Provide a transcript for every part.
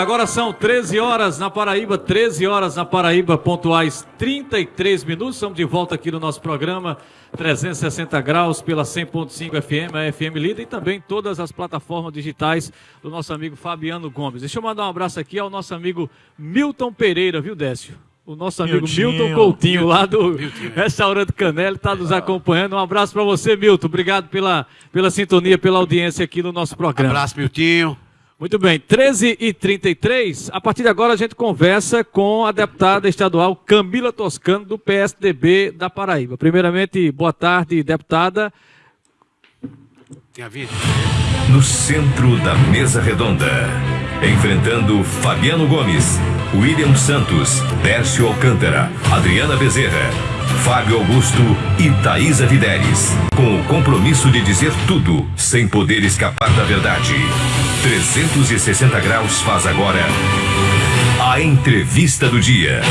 Agora são 13 horas na Paraíba, 13 horas na Paraíba, pontuais 33 minutos. Estamos de volta aqui no nosso programa 360 graus pela 100.5 FM, a FM Líder e também todas as plataformas digitais do nosso amigo Fabiano Gomes. Deixa eu mandar um abraço aqui ao nosso amigo Milton Pereira, viu, Décio? O nosso amigo Milton, Milton Coutinho, lá do Milton. Restaurante Canela, está nos acompanhando. Um abraço para você, Milton. Obrigado pela, pela sintonia, pela audiência aqui no nosso programa. Um abraço, Miltinho. Muito bem, 13 e 33 a partir de agora a gente conversa com a deputada estadual Camila Toscano, do PSDB da Paraíba. Primeiramente, boa tarde, deputada. Tem a vida. No centro da mesa redonda, enfrentando Fabiano Gomes, William Santos, Dércio Alcântara, Adriana Bezerra, Fábio Augusto e Thaisa Videres, com o compromisso de dizer tudo sem poder escapar da verdade. 360 graus faz agora a entrevista do dia.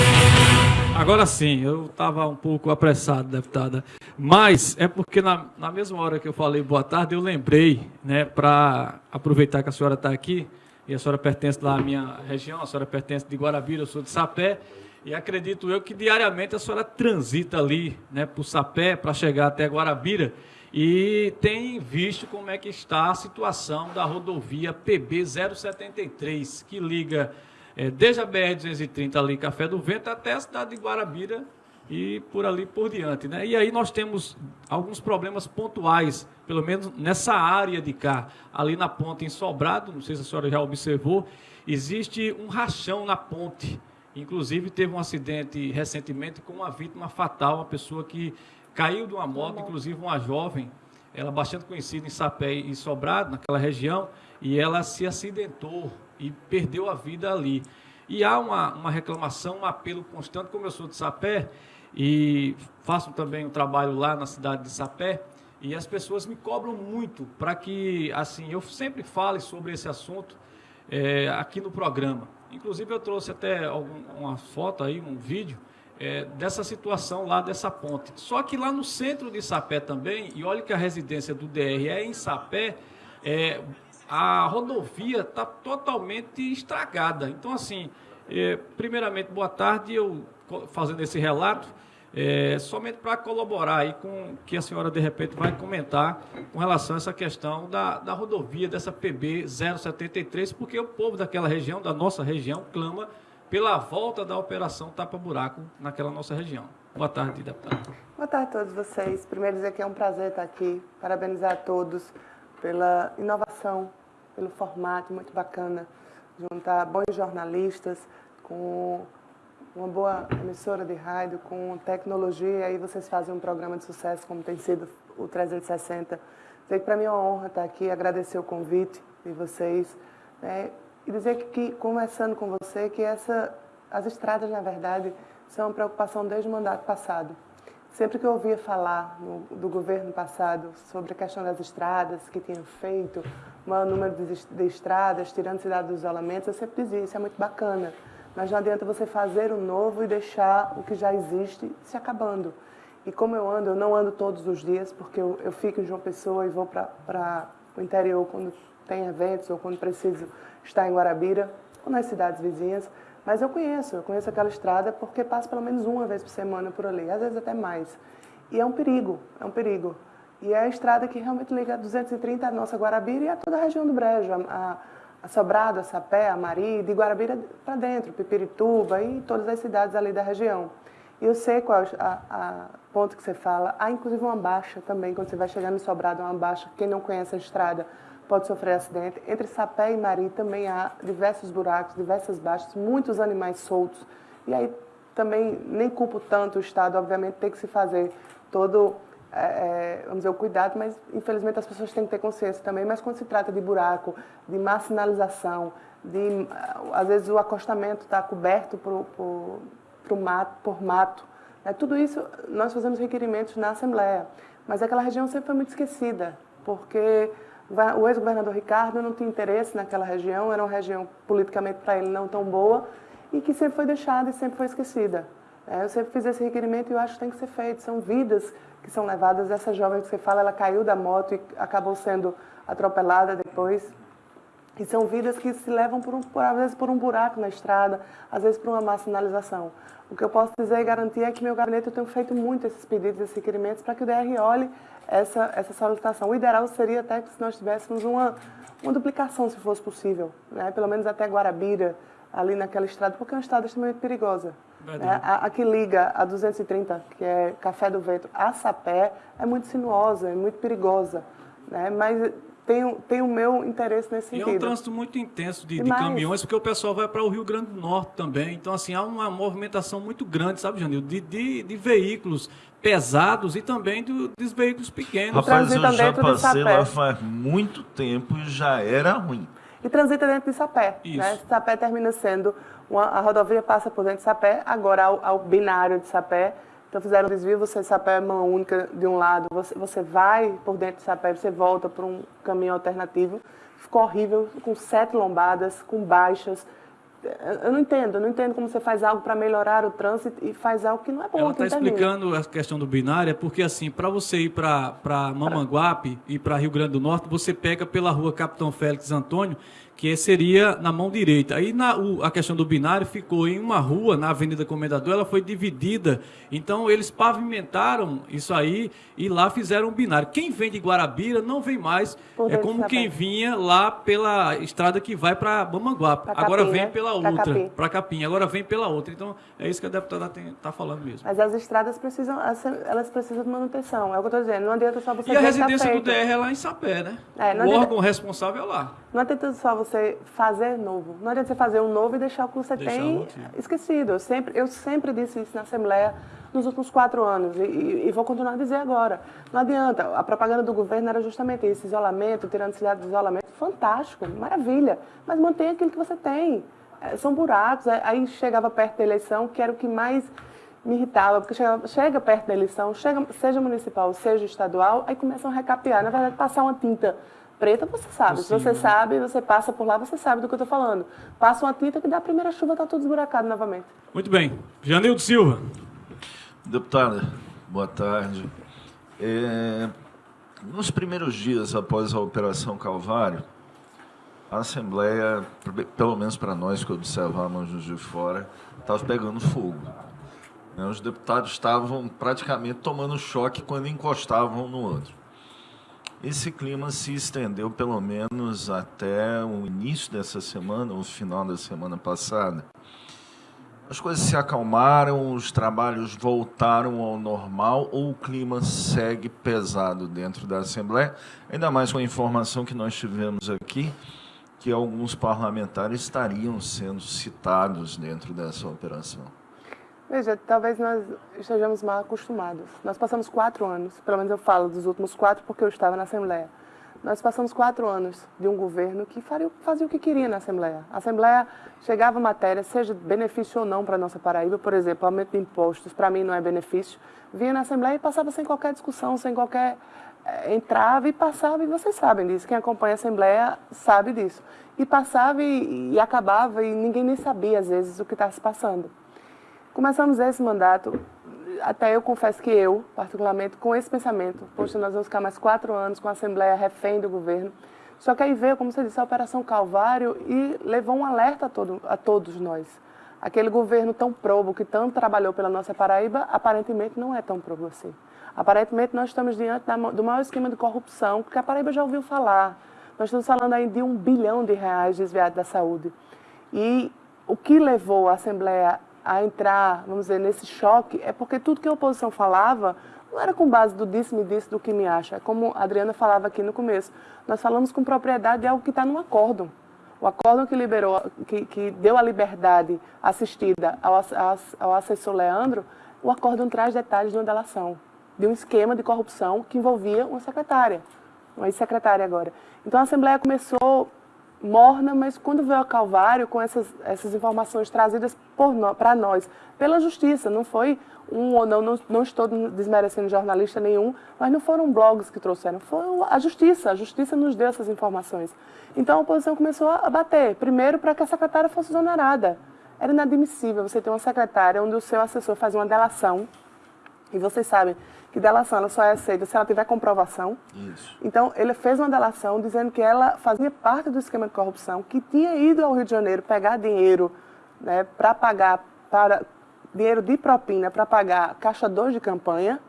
Agora sim, eu estava um pouco apressado, deputada, mas é porque na, na mesma hora que eu falei boa tarde, eu lembrei, né, para aproveitar que a senhora está aqui, e a senhora pertence lá à minha região, a senhora pertence de Guarabira, eu sou de Sapé, e acredito eu que diariamente a senhora transita ali, né, o Sapé, para chegar até Guarabira, e tem visto como é que está a situação da rodovia PB 073, que liga é, desde a BR-230 ali, Café do Vento, até a cidade de Guarabira e por ali por diante. Né? E aí nós temos alguns problemas pontuais, pelo menos nessa área de cá, ali na ponte em Sobrado, não sei se a senhora já observou, existe um rachão na ponte. Inclusive teve um acidente recentemente com uma vítima fatal, uma pessoa que caiu de uma moto, inclusive uma jovem, ela bastante conhecida em Sapé e Sobrado, naquela região, e ela se acidentou e perdeu a vida ali. E há uma, uma reclamação, um apelo constante, como eu sou de Sapé, e faço também um trabalho lá na cidade de Sapé, e as pessoas me cobram muito para que, assim, eu sempre fale sobre esse assunto é, aqui no programa. Inclusive eu trouxe até algum, uma foto aí, um vídeo, é, dessa situação lá dessa ponte. Só que lá no centro de Sapé também, e olha que a residência do DR é em Sapé, é, a rodovia está totalmente estragada. Então, assim, é, primeiramente, boa tarde, eu fazendo esse relato, é, somente para colaborar aí com que a senhora de repente vai comentar com relação a essa questão da, da rodovia dessa PB 073, porque o povo daquela região, da nossa região, clama pela volta da operação tapa-buraco naquela nossa região. Boa tarde, deputado. Boa tarde a todos vocês. Primeiro dizer que é um prazer estar aqui, parabenizar a todos pela inovação, pelo formato muito bacana, juntar bons jornalistas com uma boa emissora de rádio, com tecnologia, e aí vocês fazem um programa de sucesso como tem sido o 360. Dizer que para mim é uma honra estar aqui, agradecer o convite de vocês. Né? E dizer que, conversando com você, que essa, as estradas, na verdade, são uma preocupação desde o mandato passado. Sempre que eu ouvia falar no, do governo passado sobre a questão das estradas, que tinham feito maior número de, estradas, tirando cidade dos isolamentos, eu sempre dizia, isso é muito bacana. Mas não adianta você fazer o novo e deixar o que já existe se acabando. E como eu ando, eu não ando todos os dias, porque eu, eu fico em João Pessoa e vou para o interior quando tem eventos ou quando preciso estar em Guarabira ou nas cidades vizinhas, mas eu conheço, eu conheço aquela estrada porque passo pelo menos uma vez por semana por ali, às vezes até mais. E é um perigo, é um perigo. E é a estrada que realmente liga a 230 a nossa Guarabira e a toda a região do Brejo, a, a Sobrado, a Sapé, a Mari, de Guarabira para dentro, Pipirituba e todas as cidades ali da região. E eu sei qual a, a ponto que você fala. Há inclusive uma baixa também, quando você vai chegando em Sobrado, uma baixa, quem não conhece a estrada, pode sofrer acidente. Entre Sapé e Mari também há diversos buracos, diversas baixas, muitos animais soltos. E aí também nem culpo tanto o Estado, obviamente tem que se fazer todo, é, é, vamos dizer, o cuidado, mas infelizmente as pessoas têm que ter consciência também. Mas quando se trata de buraco, de má sinalização, de, às vezes o acostamento está coberto por, por, por, mato, por mato, né? tudo isso nós fazemos requerimentos na Assembleia. Mas aquela região sempre foi muito esquecida, porque o ex-governador Ricardo não tinha interesse naquela região, era uma região politicamente para ele não tão boa e que sempre foi deixada e sempre foi esquecida. É, eu sempre fiz esse requerimento e eu acho que tem que ser feito. São vidas que são levadas. Essa jovem que você fala, ela caiu da moto e acabou sendo atropelada depois. E são vidas que se levam, por, um, por, às vezes, por um buraco na estrada, às vezes por uma má sinalização. O que eu posso dizer e garantir é que meu gabinete eu tenho feito muito esses pedidos, esses requerimentos, para que o DR olhe essa, essa solicitação. O ideal seria até que se nós tivéssemos uma, uma duplicação, se fosse possível, né? pelo menos até Guarabira, ali naquela estrada, porque é uma estrada extremamente perigosa. Né? A, a, que liga a 230, que é Café do Vento, a Sapé, é muito sinuosa, é muito perigosa. Né? Mas tem, tem o meu interesse nesse sentido. E é um trânsito muito intenso de, de caminhões, porque o pessoal vai para o Rio Grande do Norte também. Então, assim, há uma movimentação muito grande, sabe, Janil, de, de, de veículos pesados e também do, dos veículos pequenos. Rapaz, eu já passei lá faz muito tempo e já era ruim. E transita dentro de Sapé. Isso. Né? Sapé termina sendo, uma, a rodovia passa por dentro de Sapé, agora ao, ao binário de Sapé, então fizeram um desvio, você sapé é mão única de um lado, você, você vai por dentro do sapé, você volta para um caminho alternativo. Ficou horrível, com sete lombadas, com baixas. Eu não entendo, eu não entendo como você faz algo para melhorar o trânsito e faz algo que não é bom. Ela está explicando a questão do binário, é porque assim, para você ir para Mamanguape e para Rio Grande do Norte, você pega pela rua Capitão Félix Antônio, que seria na mão direita. Aí na, o, a questão do binário ficou em uma rua, na Avenida Comendador, ela foi dividida. Então eles pavimentaram isso aí e lá fizeram um binário. Quem vem de Guarabira não vem mais. é como quem vinha lá pela estrada que vai para Bamanguape. Agora vem né? pela outra, para Capim. Agora vem pela outra. Então é isso que a deputada está falando mesmo. Mas as estradas precisam, elas precisam de manutenção. É o que eu estou dizendo. Não adianta só você. E a residência do DR é lá em Sapé, né? É, o órgão responsável é lá. Não adianta só você fazer novo. Não adianta você fazer um novo e deixar o que você deixar tem esquecido. Eu sempre, eu sempre disse isso na Assembleia nos últimos quatro anos e, e, e, vou continuar a dizer agora. Não adianta. A propaganda do governo era justamente esse isolamento, tirando a cidade do isolamento. Fantástico, maravilha. Mas mantenha aquilo que você tem. É, são buracos. É, aí chegava perto da eleição, que era o que mais me irritava, porque chega, chega perto da eleição, chega, seja municipal, seja estadual, aí começam a recapear. Na verdade, passar uma tinta preta, você sabe. Possível. Se você sabe, você passa por lá, você sabe do que eu estou falando. Passa uma tinta que dá a primeira chuva, está tudo esburacado novamente. Muito bem. Janildo Silva. Deputada, boa tarde. É, nos primeiros dias após a Operação Calvário, a Assembleia, pelo menos para nós que observávamos de fora, estava pegando fogo. Né, os deputados estavam praticamente tomando choque quando encostavam no outro. Esse clima se estendeu pelo menos até o início dessa semana, o final da semana passada. As coisas se acalmaram, os trabalhos voltaram ao normal ou o clima segue pesado dentro da Assembleia? Ainda mais com a informação que nós tivemos aqui, que alguns parlamentares estariam sendo citados dentro dessa operação. Veja, talvez nós estejamos mal acostumados. Nós passamos quatro anos, pelo menos eu falo dos últimos quatro porque eu estava na Assembleia. Nós passamos quatro anos de um governo que fazia o que queria na Assembleia. A Assembleia chegava matéria, seja benefício ou não para a nossa Paraíba, por exemplo, aumento de impostos, para mim não é benefício, vinha na Assembleia e passava sem qualquer discussão, sem qualquer... É, entrava e passava, e vocês sabem disso, quem acompanha a Assembleia sabe disso. E passava e, e acabava e ninguém nem sabia, às vezes, o que estava se passando. Começamos esse mandato, até eu confesso que eu, particularmente, com esse pensamento, poxa, nós vamos ficar mais quatro anos com a Assembleia refém do governo. Só que aí veio, como você disse, a Operação Calvário e levou um alerta a, todo, a todos nós. Aquele governo tão probo, que tanto trabalhou pela nossa Paraíba, aparentemente não é tão probo assim. Aparentemente nós estamos diante da, do maior esquema de corrupção que a Paraíba já ouviu falar. Nós estamos falando aí de um bilhão de reais desviados da saúde. E o que levou a Assembleia a entrar, vamos dizer, nesse choque, é porque tudo que a oposição falava não era com base do disse-me disse, do que me acha. É como a Adriana falava aqui no começo. Nós falamos com propriedade de algo que está no acórdão. O acórdão que liberou, que, que deu a liberdade assistida ao, ao assessor Leandro, o acórdão traz detalhes de uma delação, de um esquema de corrupção que envolvia uma secretária, uma ex-secretária agora. Então a Assembleia começou morna, mas quando veio ao Calvário, com essas, essas informações trazidas para nós, pela justiça, não foi um ou não, não, não estou desmerecendo jornalista nenhum, mas não foram blogs que trouxeram, foi a justiça, a justiça nos deu essas informações. Então a oposição começou a bater, primeiro para que a secretária fosse exonerada. Era inadmissível você ter uma secretária onde o seu assessor faz uma delação, E vocês sabem que delação ela só é aceita se ela tiver comprovação. Isso. Então, ele fez uma delação dizendo que ela fazia parte do esquema de corrupção, que tinha ido ao Rio de Janeiro pegar dinheiro né, para pagar, para dinheiro de propina para pagar caixa 2 de campanha,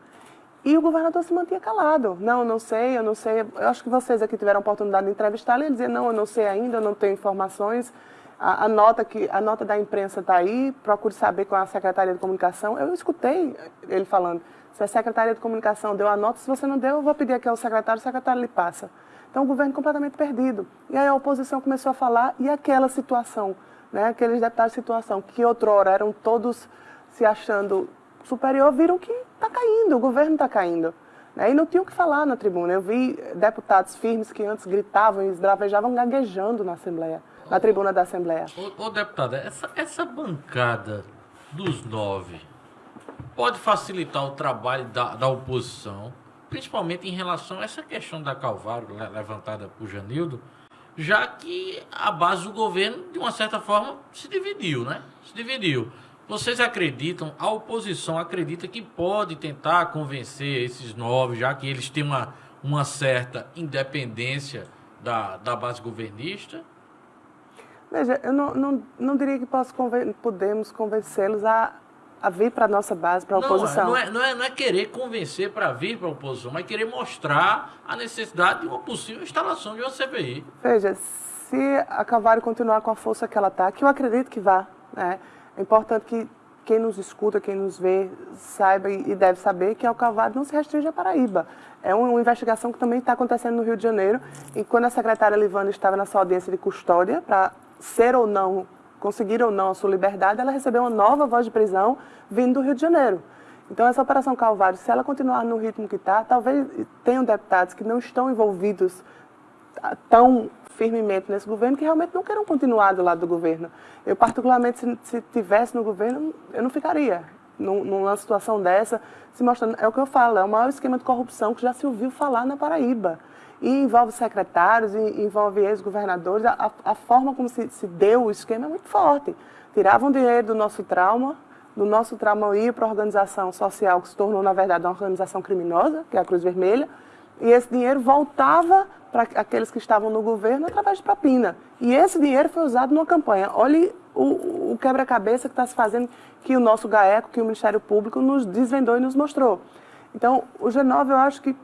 e o governador se mantinha calado. Não, eu não sei, eu não sei. Eu acho que vocês aqui tiveram a oportunidade de entrevistá-lo e ele dizia, não, eu não sei ainda, eu não tenho informações. A, a, nota, que, a nota da imprensa está aí, procure saber com a Secretaria de Comunicação. Eu escutei ele falando, se a Secretaria de Comunicação deu a nota, se você não deu, eu vou pedir aqui ao secretário, o secretário lhe passa. Então, o governo completamente perdido. E aí a oposição começou a falar, e aquela situação, né, aqueles deputados de situação, que outrora eram todos se achando superior, viram que está caindo, o governo está caindo. Né? E não tinha o que falar na tribuna. Eu vi deputados firmes que antes gritavam e esbravejavam gaguejando na Assembleia na tribuna da Assembleia. Ô, ô deputada, essa, essa bancada dos nove pode facilitar o trabalho da, da oposição, principalmente em relação a essa questão da Calvário levantada por Janildo, já que a base do governo, de uma certa forma, se dividiu, né? Se dividiu. Vocês acreditam, a oposição acredita que pode tentar convencer esses nove, já que eles têm uma, uma certa independência da, da base governista? Veja, eu não, não, não diria que posso conven podemos convencê-los a, a vir para a nossa base, para a oposição. Não é, não, é, não é querer convencer para vir para a oposição, mas querer mostrar a necessidade de uma possível instalação de uma CPI. Veja, se a Calvário continuar com a força que ela está, que eu acredito que vá, né, é importante que quem nos escuta, quem nos vê, saiba e deve saber que o Calvário não se restringe à Paraíba. É uma investigação que também está acontecendo no Rio de Janeiro. E quando a secretária Livana estava na sua audiência de custódia para ser ou não, conseguir ou não a sua liberdade, ela recebeu uma nova voz de prisão vindo do Rio de Janeiro. Então, essa Operação Calvário, se ela continuar no ritmo que está, talvez tenham deputados que não estão envolvidos tão firmemente nesse governo que realmente não queiram continuar do lado do governo. Eu, particularmente, se, se tivesse no governo, eu não ficaria numa situação dessa, se mostrando. É o que eu falo, é o maior esquema de corrupção que já se ouviu falar na Paraíba e envolve secretários, e envolve ex-governadores. A, a, forma como se, se, deu o esquema é muito forte. Tiravam dinheiro do nosso trauma, do nosso trauma ia para a organização social, que se tornou, na verdade, uma organização criminosa, que é a Cruz Vermelha, e esse dinheiro voltava para aqueles que estavam no governo através de propina. E esse dinheiro foi usado numa campanha. Olhe o, o quebra-cabeça que está se fazendo, que o nosso GAECO, que o Ministério Público nos desvendou e nos mostrou. Então, o G9, eu acho que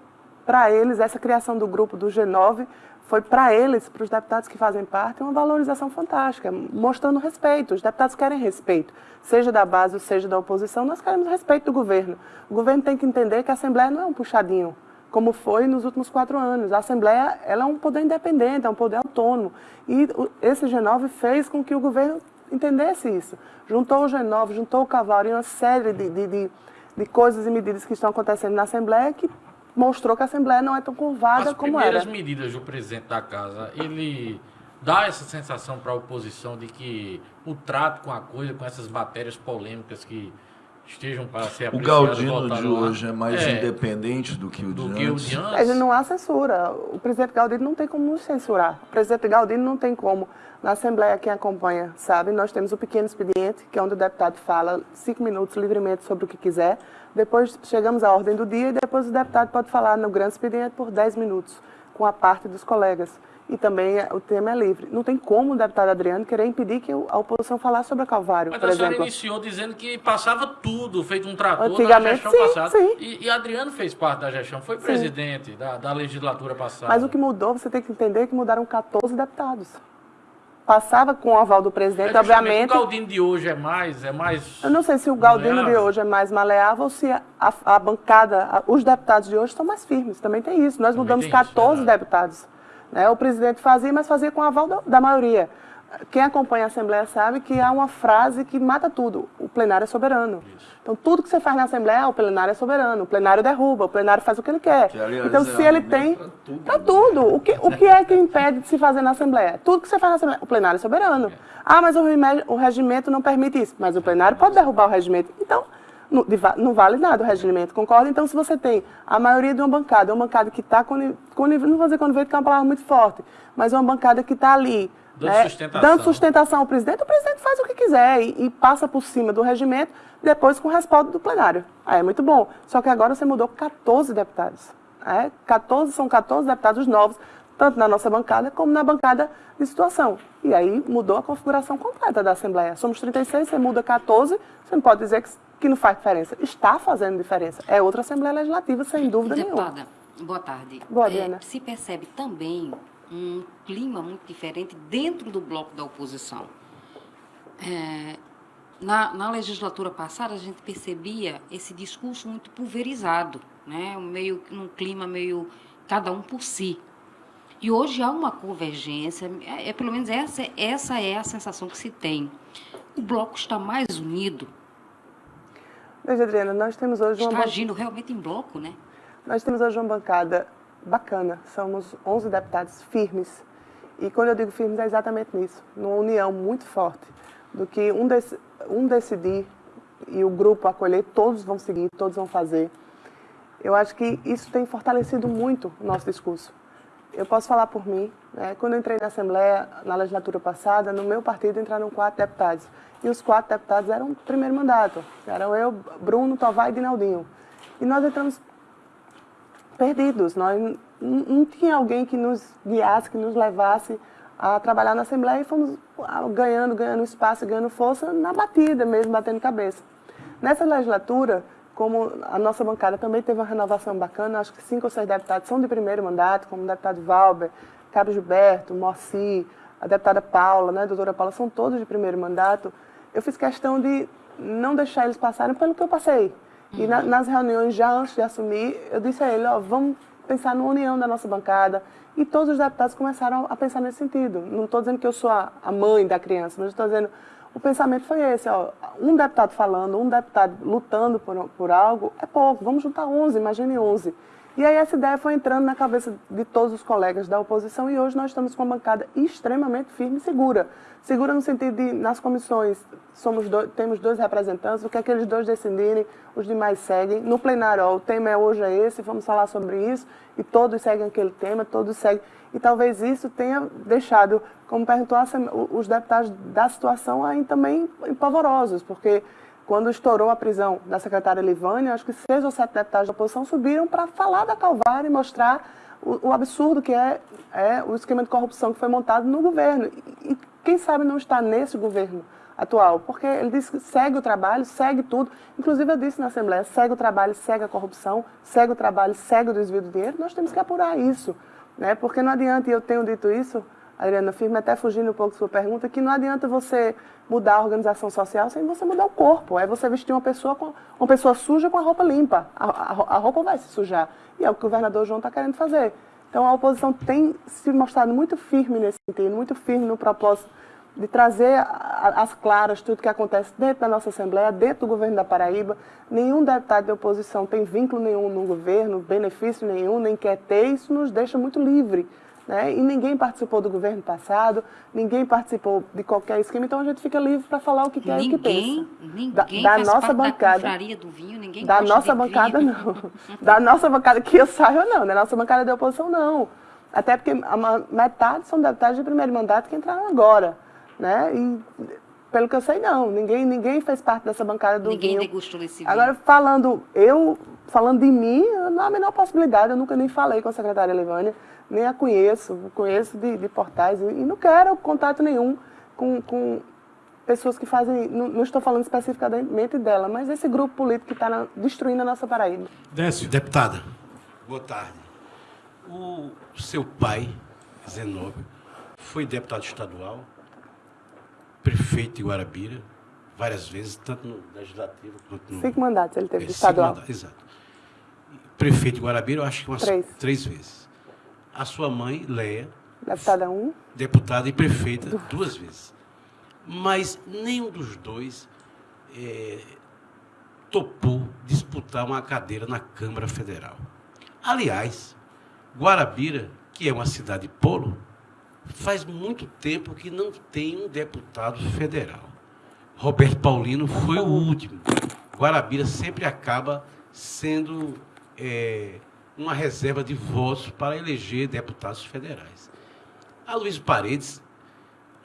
para eles, essa criação do grupo do G9 foi para eles, para os deputados que fazem parte, uma valorização fantástica, mostrando respeito. Os deputados querem respeito, seja da base ou seja da oposição, nós queremos respeito do governo. O governo tem que entender que a Assembleia não é um puxadinho, como foi nos últimos quatro anos. A Assembleia ela é um poder independente, é um poder autônomo. E esse G9 fez com que o governo entendesse isso. Juntou o G9, juntou o Cavalo e uma série de, de, de, de coisas e medidas que estão acontecendo na Assembleia que mostrou que a Assembleia não é tão curvada como era. As primeiras medidas do presidente da Casa, ele dá essa sensação para a oposição de que o trato com a coisa, com essas matérias polêmicas que estejam para ser O Galdino de hoje é mais é, independente do que o do de que antes. O de antes. Mas não há censura. O presidente Galdino não tem como nos censurar. O presidente Galdino não tem como. Na Assembleia, quem acompanha sabe, nós temos o pequeno expediente, que é onde o deputado fala cinco minutos livremente sobre o que quiser. Depois chegamos à ordem do dia e depois o deputado pode falar no grande expediente por 10 minutos, com a parte dos colegas. E também o tema é livre. Não tem como o deputado Adriano querer impedir que a oposição falasse sobre a Calvário, Mas por a exemplo. senhora iniciou dizendo que passava tudo, feito um trator Antigamente, na gestão sim, passada. Sim. E, e Adriano fez parte da gestão, foi presidente da, da legislatura passada. Mas o que mudou, você tem que entender que mudaram 14 deputados passava com o aval do presidente, é obviamente. O Galdino de hoje é mais, é mais. Eu não sei se o Galdino maleável. de hoje é mais maleável ou se a, a bancada, a, os deputados de hoje estão mais firmes. Também tem isso. Nós também mudamos 14 isso, deputados. Né? O presidente fazia, mas fazia com o aval da, da maioria. Quem acompanha a Assembleia sabe que há uma frase que mata tudo: o plenário é soberano. Isso. Então, tudo que você faz na Assembleia, o plenário é soberano, o plenário derruba, o plenário faz o que ele quer. Que, aliás, então, se é ele tem. Para tudo. Pra tudo. O, que, o que é que impede de se fazer na Assembleia? Tudo que você faz na Assembleia, o plenário é soberano. É. Ah, mas o, o regimento não permite isso. Mas o plenário pode derrubar o regimento. Então, não, não, vale nada o regimento, concorda? Então, se você tem a maioria de uma bancada, uma bancada que está, não vou dizer conivente, que é uma palavra muito forte, mas uma bancada que está ali Dando né, sustentação. dando sustentação ao presidente, o presidente faz o que quiser e, e passa por cima do regimento, depois com o respaldo do plenário. É muito bom. Só que agora você mudou 14 deputados. É, 14, são 14 deputados novos, tanto na nossa bancada como na bancada de situação. E aí mudou a configuração completa da Assembleia. Somos 36, você muda 14, você não pode dizer que, que não faz diferença. Está fazendo diferença. É outra Assembleia Legislativa, sem dúvida Deputada, nenhuma. boa tarde. Boa, É, Diana. se percebe também um clima muito diferente dentro do bloco da oposição. É, na, na legislatura passada, a gente percebia esse discurso muito pulverizado, né? meio, um clima meio cada um por si. E hoje há uma convergência, é, é, pelo menos essa, essa é a sensação que se tem. O bloco está mais unido, Veja, Adriana, nós temos hoje uma está agindo realmente em bloco, né? Nós temos hoje uma bancada bacana, somos 11 deputados firmes. E quando eu digo firmes é exatamente nisso, numa união muito forte, do que um, dec- um decidir e o grupo acolher, todos vão seguir, todos vão fazer. Eu acho que isso tem fortalecido muito o nosso discurso. Eu posso falar por mim, né? quando eu entrei na Assembleia, na legislatura passada, no meu partido entraram quatro deputados. E os quatro deputados eram primeiro mandato. Eram eu, Bruno, Tovar e Dinaldinho. E nós entramos perdidos. Nós não tinha alguém que nos guiasse, que nos levasse a trabalhar na Assembleia e fomos ah, ganhando, ganhando espaço, ganhando força na batida mesmo, batendo cabeça. Nessa legislatura, como a nossa bancada também teve uma renovação bacana, acho que cinco ou seis deputados são de primeiro mandato, como o deputado Valber, Cabo Gilberto, Morci, a deputada Paula, né, a doutora Paula, são todos de primeiro mandato. Eu fiz questão de não deixar eles passarem pelo que eu passei. E na- nas reuniões, já antes de assumir, eu disse a ele, ó, vamos pensar na união da nossa bancada. E todos os deputados começaram a pensar nesse sentido. Não estou dizendo que eu sou a, a mãe da criança, mas estou dizendo, o pensamento foi esse, ó, um deputado falando, um deputado lutando por, por algo, é pouco, vamos juntar 11, imagine 11. E aí essa ideia foi entrando na cabeça de todos os colegas da oposição e hoje nós estamos com uma bancada extremamente firme e segura. Segura no sentido de, nas comissões, somos dois, temos dois representantes, o que aqueles dois decidirem, os demais seguem. No plenário, ó, o tema é hoje é esse, vamos falar sobre isso, e todos seguem aquele tema, todos seguem. E talvez isso tenha deixado, como perguntou os deputados da situação, aí também pavorosos, porque quando estourou a prisão da secretária Livânia, acho que seis ou sete deputados da oposição subiram para falar da Calvário e mostrar o, o absurdo que é, é o esquema de corrupção que foi montado no governo. E, e quem sabe não está nesse governo atual, porque ele disse que segue o trabalho, segue tudo. Inclusive eu disse na Assembleia, segue o trabalho, segue a corrupção, segue o trabalho, segue o desvio do dinheiro. Nós temos que apurar isso, né? Porque não adianta, e eu tenho dito isso, Adriana Firme, até fugindo um pouco da sua pergunta, que não adianta você mudar a organização social sem você mudar o corpo. É você vestir uma pessoa com uma pessoa suja com a roupa limpa. A, a, a roupa vai se sujar. E é o que o governador João está querendo fazer. Então a oposição tem se mostrado muito firme nesse sentido, muito firme no propósito de trazer às claras tudo que acontece dentro da nossa Assembleia, dentro do governo da Paraíba. Nenhum deputado de oposição tem vínculo nenhum no governo, benefício nenhum, nem quer ter. Isso nos deixa muito livre. Né? E ninguém participou do governo passado, ninguém participou de qualquer esquema, então a gente fica livre para falar o que quer e o que Ninguém, pensa. ninguém Da, da nossa da bancada. confraria do vinho, ninguém Da nossa bancada, vinho. não. Da nossa bancada, que eu saiba, não. Da nossa bancada de oposição, não. Até porque a metade são deputados de primeiro mandato que entraram agora. Né? E, pelo que eu sei, não. Ninguém, ninguém fez parte dessa bancada do Ninguém vinho. degustou desse vinho. Agora, falando, eu, falando de mim, não há a menor possibilidade. Eu nunca nem falei com a secretária Levânia, nem a conheço. Conheço de, de portais e, não quero contato nenhum com, com pessoas que fazem. Não, não estou falando especificamente dela, mas esse grupo político que está destruindo a nossa Paraíba. Décio. Deputada, boa tarde. O seu pai, Zenóbio, foi deputado estadual, prefeito de Guarabira, várias vezes, tanto no legislativo quanto no. Cinco mandatos ele teve É, estadual. mandatos, exato. Prefeito de Guarabira, eu acho que umas Três. três vezes. A sua mãe, Leia, Deputada 1, deputada e prefeita duas vezes. Mas nenhum dos dois eh, topou disputar uma cadeira na Câmara Federal. Aliás, Guarabira, que é uma cidade polo, faz muito tempo que não tem um deputado federal. Roberto Paulino foi o último. Guarabira sempre acaba sendo eh, uma reserva de votos para eleger deputados federais. A Luiz Paredes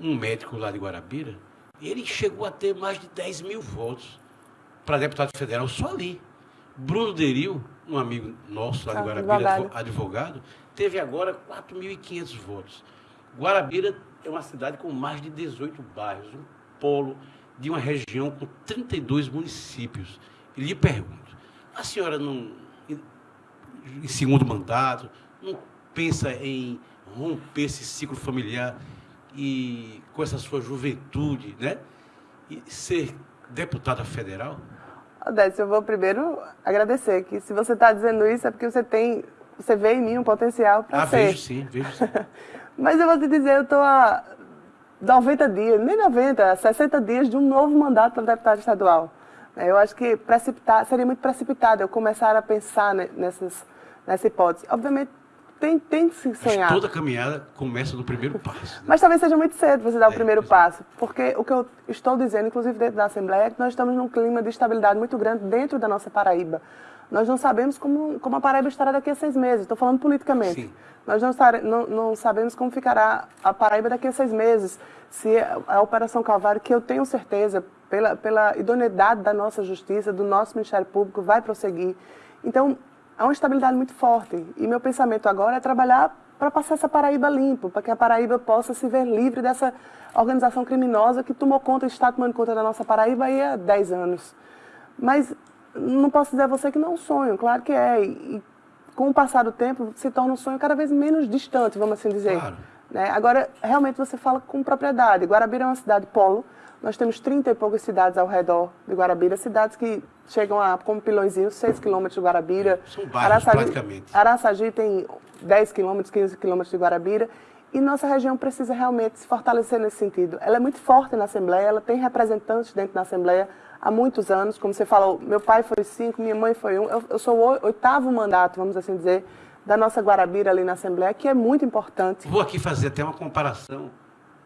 um médico lá de Guarabira, ele chegou a ter mais de 10 mil votos para deputado federal só ali. Bruno Deril, um amigo nosso lá de Ah, Guarabira, advogado. advo- advogado, teve agora 4.500 votos. Guarabira é uma cidade com mais de 18 bairros, um polo de uma região com 32 municípios. E lhe pergunto, a senhora não, em, segundo mandato, não pensa em romper esse ciclo familiar e com essa sua juventude, né? E ser deputada federal? Odete, eu vou primeiro agradecer que se você está dizendo isso é porque você tem, você vê em mim um potencial para Ah, ser. vejo sim, vejo sim. Mas eu vou te dizer, eu estou há 90 dias, nem 90, 60 dias de um novo mandato para deputado estadual. Eu acho que precipitar, seria muito precipitado eu começar a pensar ne- nessas, nessa hipótese. Obviamente, tem, tem que se Mas sonhar. toda caminhada começa no primeiro passo. né? Mas talvez seja muito cedo você dar o É, primeiro pois é. passo, porque o que eu estou dizendo, inclusive dentro da Assembleia, é que nós estamos num clima de estabilidade muito grande dentro da nossa Paraíba. Nós não sabemos como, como a Paraíba estará daqui a seis meses, estou falando politicamente. Sim. Nós não, não- não sabemos como ficará a Paraíba daqui a seis meses, se a, a Operação Calvário, que eu tenho certeza, pela, pela idoneidade da nossa justiça, do nosso Ministério Público, vai prosseguir. Então, há uma estabilidade muito forte. E meu pensamento agora é trabalhar para passar essa Paraíba limpo, para que a Paraíba possa se ver livre dessa organização criminosa que tomou conta, está tomando conta da nossa Paraíba aí há 10 anos. Mas não posso dizer a você que não é um sonho, claro que é. E, e com o passar do tempo, se torna um sonho cada vez menos distante, vamos assim dizer. Claro. Né? Agora, realmente você fala com propriedade. Guarabira é uma cidade polo. Nós temos 30 e poucas cidades ao redor de Guarabira, cidades que chegam a, como Pilõezinho, 6 quilômetros de Guarabira. São bairros, praticamente. Araçagi tem 10 quilômetros, 15 quilômetros de Guarabira. E nossa região precisa realmente se fortalecer nesse sentido. Ela é muito forte na Assembleia, ela tem representantes dentro da Assembleia há muitos anos. Como você falou, meu pai foi cinco, minha mãe foi um. Eu, eu sou o oitavo mandato, vamos assim dizer, da nossa Guarabira ali na Assembleia, que é muito importante. Vou aqui fazer até uma comparação,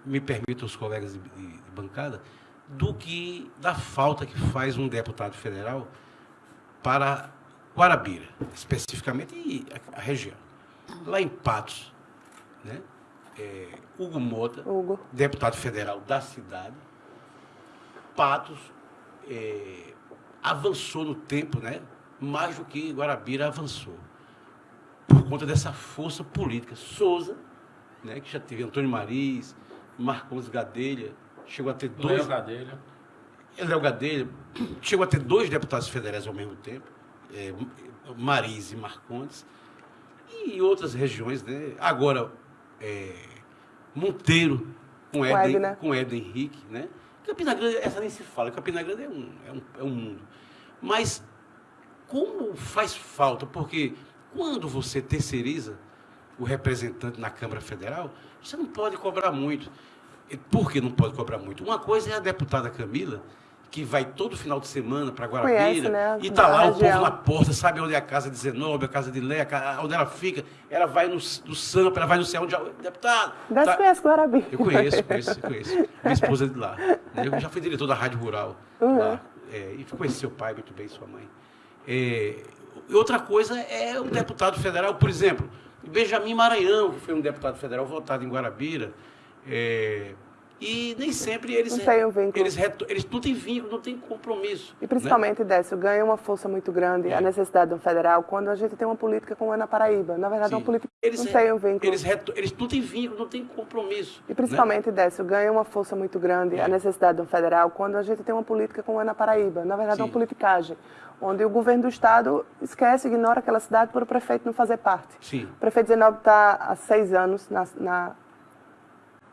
me permitam os colegas de bancada, do que da falta que faz um deputado federal para Guarabira, especificamente e a, região. Lá em Patos, né, é, Hugo Mota, Hugo. deputado federal da cidade, Patos é, avançou no tempo, né, mais do que Guarabira avançou por conta dessa força política. Souza, né, que já teve Antônio Mariz, Marcos Gadelha, chegou a ter dois. Léo Gadelha. Léo Gadelha chegou a ter dois deputados federais ao mesmo tempo, é, Mariz e Marcondes, e outras regiões, né? Agora, é, Monteiro com Éden, Edna. com Éden Henrique, né? Campina Grande, essa nem se fala, Campina Grande é um, é um, é um mundo. Mas como faz falta, porque quando você terceiriza o representante na Câmara Federal, você não pode cobrar muito. Por que não pode cobrar muito? Uma coisa é a deputada Camila, que vai todo final de semana para Guarabira, Conhece, né, e está a lá o povo na porta, sabe onde é a casa de Zenobe, a casa de Lé, onde ela fica. Ela vai no, no Sampa, ela vai no céu onde... Deputado! Deve tá- conhece Guarabira. eu conheço, conheço, conheço. Minha esposa é de lá. Eu já fui diretor da Rádio Rural Uhum. lá. É, e conheci seu pai muito bem, sua mãe. É, outra coisa é um deputado federal, por exemplo, Benjamin Maranhão, que foi um deputado federal votado em Guarabira. É, e nem sempre eles. Não tem um vínculo. Eles, eles não têm vínculo, não têm compromisso. E principalmente, Décio, ganha uma força muito grande a necessidade de um federal quando a gente tem uma política como é na Paraíba. Na verdade, é Sim. uma política Eles, não tem um vínculo. eles, eles não têm vínculo, não têm compromisso. E principalmente, Décio, ganha uma força muito grande É. a necessidade de um federal quando a gente tem uma política como é na Paraíba. Na verdade, é uma Sim. politicagem, onde o governo do Estado esquece, ignora aquela cidade por o prefeito não fazer parte. Sim. O prefeito Zenob está há seis anos na, na,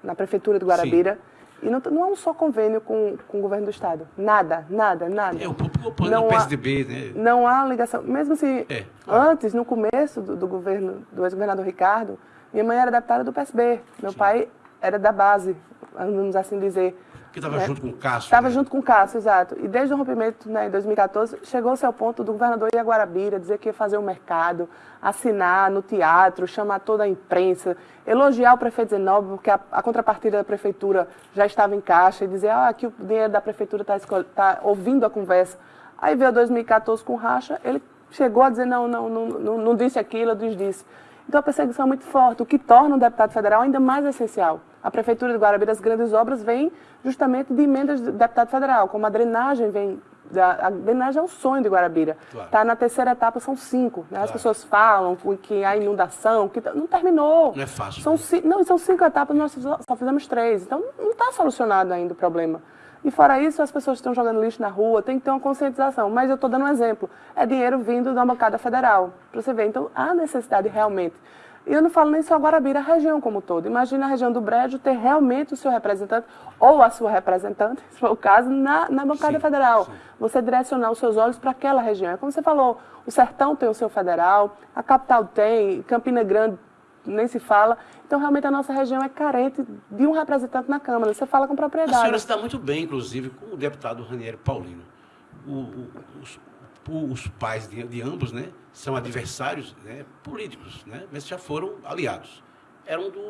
na prefeitura de Guarabira e não, não há um só convênio com, com o governo do Estado. Nada, nada, nada. É o o Não PSDB, né? Não há ligação. Mesmo se É. antes, no começo do, do governo do ex-governador Ricardo, minha mãe era deputada do PSB, meu pai era da base, vamos assim dizer. Que estava né? junto com o Cássio. Estava né? junto com o Cássio, exato. E desde o rompimento né, em 2014, chegou-se ao ponto do governador ir a Guarabira, dizer que ia fazer o mercado, assinar no teatro, chamar toda a imprensa, elogiar o prefeito Zenob, porque a, a contrapartida da prefeitura já estava em caixa, e dizer ah, que o dinheiro da prefeitura está tá ouvindo a conversa. Aí veio 2014 com racha, ele chegou a dizer não, não, não, não, não disse aquilo, eu desdisse. Então a perseguição é muito forte, o que torna o deputado federal ainda mais essencial. A Prefeitura de Guarabira, as grandes obras vêm justamente de emendas do deputado federal, como a drenagem vem a, drenagem é um sonho de Guarabira. Claro. Tá na terceira etapa, são cinco. Né? Claro. As pessoas falam que há inundação, que tá, não terminou. Não é fácil. São, né? Não, são cinco etapas, nós só fizemos três. Então, não está solucionado ainda o problema. E fora isso, as pessoas estão jogando lixo na rua, tem que ter uma conscientização. Mas eu estou dando um exemplo. É dinheiro vindo da bancada federal, para você ver. Então, há necessidade realmente. E eu não falo nem só Guarabira, a região como todo. Imagina a região do Brejo ter realmente o seu representante, ou a sua representante, se for o caso, na, na bancada sim, federal. Sim. Você direcionar os seus olhos para aquela região. É como você falou, o Sertão tem o seu federal, a capital tem, Campina Grande nem se fala. Então, realmente, a nossa região é carente de um representante na Câmara. Você fala com propriedade. A senhora está muito bem, inclusive, com o deputado Ranieri Paulino. O, o, os, os, pais de, de, ambos né, são adversários né, políticos, né, mas já foram aliados. Eram do,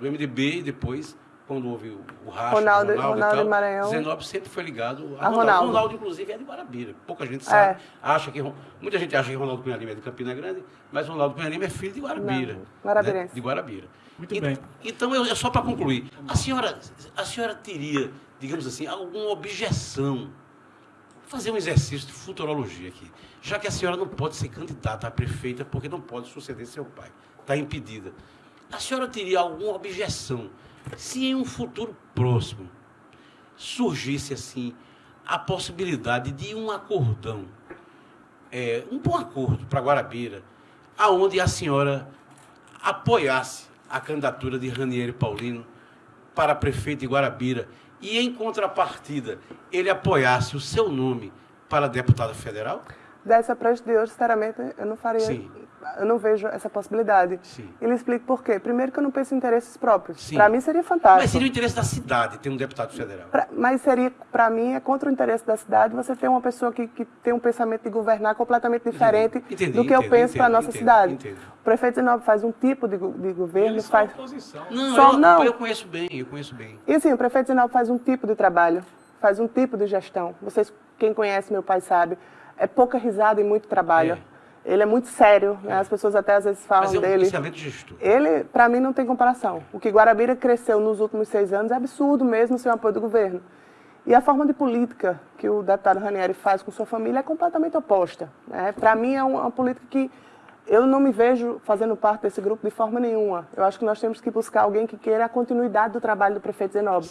do MDB e depois quando houve o, racha, Ronaldo, Ronaldo, Ronaldo e tal, Maranhão. Zenobio sempre foi ligado a, a Ronaldo. Ronaldo. Ronaldo, inclusive, é de Guarabira. Pouca gente sabe. É. Acha que, muita gente acha que Ronaldo Cunha Lima é de Campina Grande, mas Ronaldo Cunha Lima é filho de Guarabira. Não, Guarabirense. Né? De Guarabira. Muito e, bem. Então, eu, só para concluir, a senhora, a senhora teria, digamos assim, alguma objeção fazer um exercício de futurologia aqui. Já que a senhora não pode ser candidata a prefeita porque não pode suceder seu pai. Está impedida. A senhora teria alguma objeção se em um futuro próximo surgisse assim a possibilidade de um acordão, é, um bom acordo para Guarabira, aonde a senhora apoiasse a candidatura de Ranieri Paulino para prefeito de Guarabira e, em contrapartida, ele apoiasse o seu nome para deputado federal? Dessa para de hoje, sinceramente, eu não faria Sim eu não vejo essa possibilidade. Sim. Ele explica por quê. Primeiro que eu não penso em interesses próprios. Para mim seria fantástico. Mas seria o interesse da cidade ter um deputado federal. Pra, mas seria, para mim, é contra o interesse da cidade você ter uma pessoa que, que tem um pensamento de governar completamente diferente entendi, do que eu penso para a nossa entendo, cidade. Entendo. O prefeito Zenobio faz um tipo de, de governo, Eles faz... Oposição. Não, Só, eu, não, eu conheço bem, eu conheço bem. E assim, o prefeito Zenobio faz um tipo de trabalho, faz um tipo de gestão. Vocês, quem conhece meu pai sabe, é pouca risada e muito trabalho. É. Ele é muito sério, né? as pessoas até às vezes falam Mas é um dele. Excelente gestor. Ele, para mim, não tem comparação. O que Guarabira cresceu nos últimos seis anos é absurdo mesmo sem o apoio do governo. E a forma de política que o deputado Ranieri faz com sua família é completamente oposta. Né? Para mim, é uma política que eu não me vejo fazendo parte desse grupo de forma nenhuma. Eu acho que nós temos que buscar alguém que queira a continuidade do trabalho do prefeito Zenob.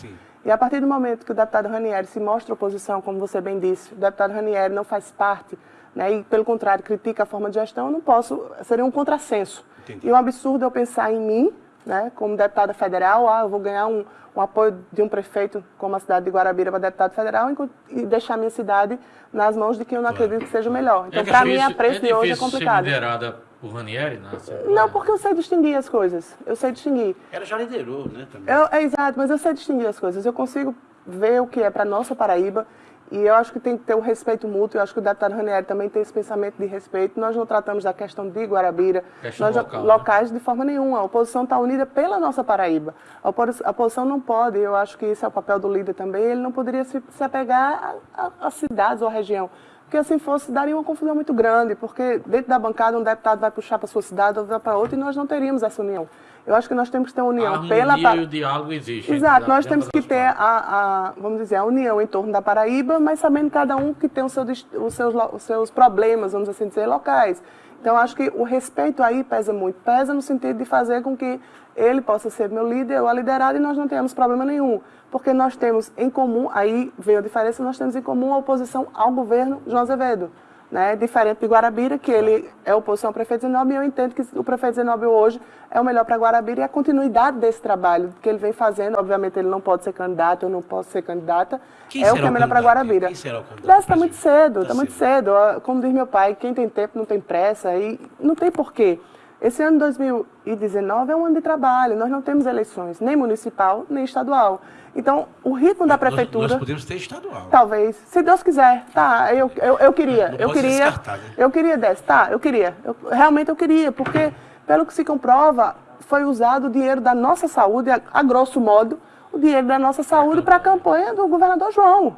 E a partir do momento que o deputado Ranieri se mostra oposição, como você bem disse, o deputado Ranieri não faz parte né, e, pelo contrário, critica a forma de gestão, eu não posso, seria um contrassenso. Entendi. E um absurdo eu pensar em mim, né, como deputada federal, ah, eu vou ganhar um, um apoio de um prefeito como a cidade de Guarabira para deputado federal e deixar a minha cidade nas mãos de quem eu não claro. acredito que seja o melhor. Então, é para mim, a preço é de hoje é complicado. Ser liderada por Ranieri? Né? Não, porque eu sei distinguir as coisas. Eu sei distinguir. Ela já liderou, né? Também. Eu, é exato, mas eu sei distinguir as coisas. Eu consigo ver o que é para nossa Paraíba e eu acho que tem que ter um respeito mútuo, eu acho que o deputado Ranieri também tem esse pensamento de respeito. Nós não tratamos da questão de Guarabira, questão nós, local, né? locais né? de forma nenhuma. A oposição está unida pela nossa Paraíba. A oposição não pode, eu acho que esse é o papel do líder também, ele não poderia se, se apegar a, cidades ou a região. Porque assim fosse, daria uma confusão muito grande, porque dentro da bancada um deputado vai puxar para sua cidade, outro vai para outra, e nós não teríamos essa união. Eu acho que nós temos que ter união a pela e o diálogo existe. Exato, nós temos que ter a, a, vamos dizer, a união em torno da Paraíba, mas sabendo cada um que tem seu, os, seus, os seus problemas, vamos assim dizer, locais. Então, acho que o respeito aí pesa muito. Pesa no sentido de fazer com que ele possa ser meu líder ou a liderada e nós não tenhamos problema nenhum. Porque nós temos em comum, aí veio a diferença, nós temos em comum a oposição ao governo João Azevedo né, diferente de Guarabira, que ele é oposição ao prefeito Zenobio, e eu entendo que o prefeito Zenobio hoje é o melhor para Guarabira e a continuidade desse trabalho que ele vem fazendo, obviamente ele não pode ser candidato, eu não posso ser candidata, quem é o que é melhor para Guarabira. Quem será o candidato? Está muito cedo, está tá muito cedo. Como diz meu pai, quem tem tempo não tem pressa, e não tem porquê. Esse ano 2019 é um ano de trabalho, nós não temos eleições, nem municipal, nem estadual. Então, o ritmo da prefeitura. Nós, nós podemos ter estadual. Talvez, se Deus quiser. Tá, eu, eu, eu queria. Não eu queria. Né? Eu queria desse, tá, eu queria. Eu, realmente eu queria, porque, pelo que se comprova, foi usado o dinheiro da nossa saúde, a, a grosso modo, o dinheiro da nossa saúde para a campanha do governador João.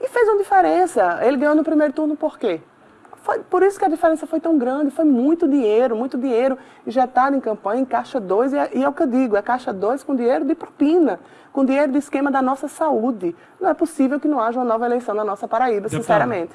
E fez uma diferença. Ele ganhou no primeiro turno por quê? Foi, por isso que a diferença foi tão grande, foi muito dinheiro, muito dinheiro injetado em campanha, em Caixa 2, e é, e é o que eu digo, é Caixa 2 com dinheiro de propina, com dinheiro do esquema da nossa saúde. Não é possível que não haja uma nova eleição na nossa Paraíba, Deputado, sinceramente.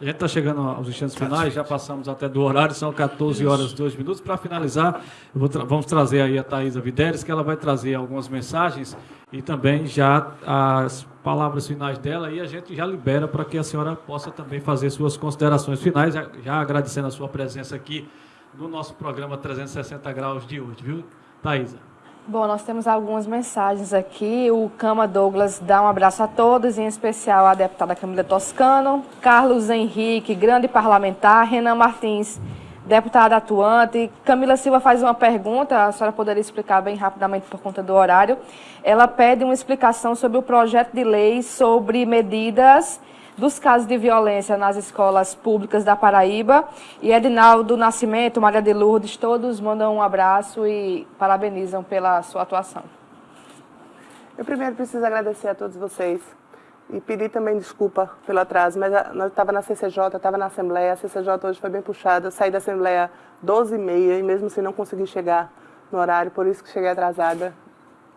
A gente está chegando aos instantes finais, já passamos até do horário, são 14 horas e 2 minutos. Para finalizar, tra vamos trazer aí a Thaisa Videres, que ela vai trazer algumas mensagens e também já as palavras finais dela e a gente já libera para que a senhora possa também fazer suas considerações finais, já, já agradecendo a sua presença aqui no nosso programa 360 Graus de hoje, viu, Thaisa? Bom, nós temos algumas mensagens aqui. O Cama Douglas dá um abraço a todos, em especial à deputada Camila Toscano, Carlos Henrique, grande parlamentar, Renan Martins, deputada atuante. Camila Silva faz uma pergunta, a senhora poderia explicar bem rapidamente por conta do horário. Ela pede uma explicação sobre o projeto de lei sobre medidas dos casos de violência nas escolas públicas da Paraíba. E Edinaldo Nascimento, Maria de Lourdes, todos mandam um abraço e parabenizam pela sua atuação. Eu primeiro preciso agradecer a todos vocês e pedir também desculpa pelo atraso, mas eu estava na CCJ, estava na Assembleia, a CCJ hoje foi bem puxada, eu saí da Assembleia 12h30 e mesmo assim não consegui chegar no horário, por isso que cheguei atrasada.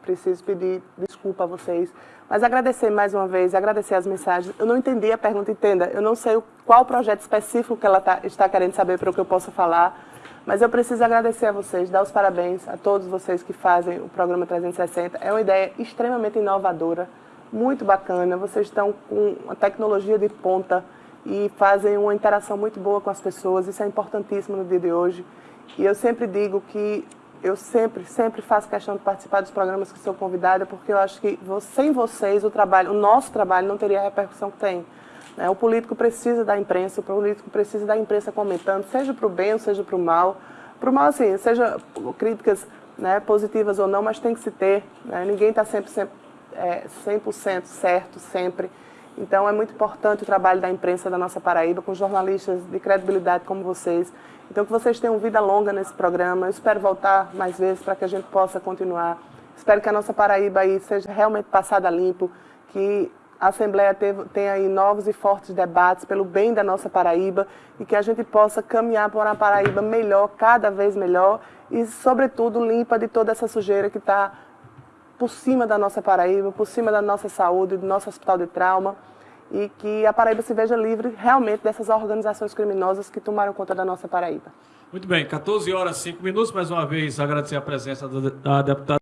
Preciso pedir desculpa a vocês. Mas agradecer mais uma vez, agradecer as mensagens. Eu não entendi a pergunta, entenda. Eu não sei qual projeto específico que ela tá, está querendo saber para o que eu possa falar. Mas eu preciso agradecer a vocês, dar os parabéns a todos vocês que fazem o programa 360. É uma ideia extremamente inovadora, muito bacana. Vocês estão com uma tecnologia de ponta e fazem uma interação muito boa com as pessoas. Isso é importantíssimo no dia de hoje. E eu sempre digo que eu sempre, sempre faço questão de participar dos programas que sou convidada, porque eu acho que sem vocês o trabalho, o nosso trabalho não teria a repercussão que tem. Né? O político precisa da imprensa, o político precisa da imprensa comentando, seja para o bem ou seja para o mal. Para o mal, assim, seja críticas né, positivas ou não, mas tem que se ter. Né? Ninguém está sempre, sempre é, 100% certo, sempre. Então é muito importante o trabalho da imprensa da nossa Paraíba, com jornalistas de credibilidade como vocês. Então que vocês tenham vida longa nesse programa. Eu espero voltar mais vezes para que a gente possa continuar. Espero que a nossa Paraíba aí seja realmente passada limpo, que a Assembleia tenha aí novos e fortes debates pelo bem da nossa Paraíba e que a gente possa caminhar para uma Paraíba melhor, cada vez melhor e, sobretudo, limpa de toda essa sujeira que está por cima da nossa Paraíba, por cima da nossa saúde, do nosso hospital de trauma, e que a Paraíba se veja livre realmente dessas organizações criminosas que tomaram conta da nossa Paraíba. Muito bem, 14 horas e 5 minutos, mais uma vez agradecer a presença da deputada